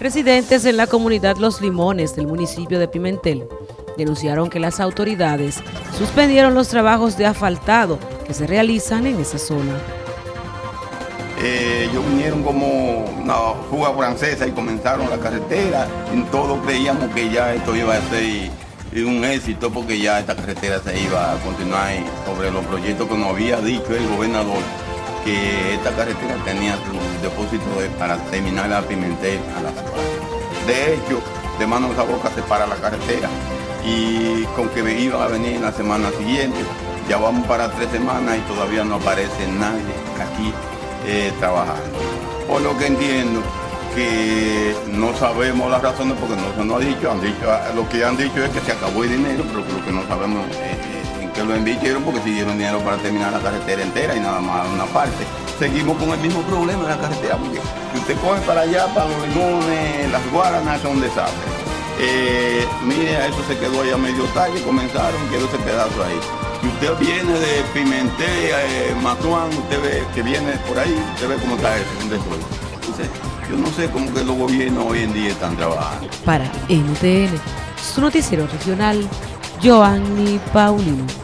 Residentes en la comunidad Los Limones del municipio de Pimentel denunciaron que las autoridades suspendieron los trabajos de asfaltado que se realizan en esa zona. Eh, ellos vinieron como una fuga francesa y comenzaron la carretera y todos creíamos que ya esto iba a ser un éxito porque ya esta carretera se iba a continuar sobre los proyectos que nos había dicho el gobernador que esta carretera tenía su depósito para terminar la Pimentel a la ciudad. De hecho, de manos a boca se para la carretera y con que iba a venir en la semana siguiente, ya vamos para tres semanas y todavía no aparece nadie aquí eh, trabajando. Por lo que entiendo que no sabemos las razones porque no se nos ha dicho, han dicho, lo que han dicho es que se acabó el dinero, pero lo que no sabemos en qué lo invirtieron porque si dieron dinero para terminar la carretera entera y nada más una parte. Seguimos con el mismo problema en la carretera porque si usted coge para allá, para los limones, las guaranas son desastres. Eh, mire, eso se quedó allá medio talle, comenzaron, quedó ese pedazo ahí. Si usted viene de Pimentel, eh, Matuán, usted ve que viene por ahí, usted ve cómo está eso, después. Entonces, yo no sé cómo que los gobiernos hoy en día están trabajando. Para NTN, su noticiero regional, Joanny Paulino.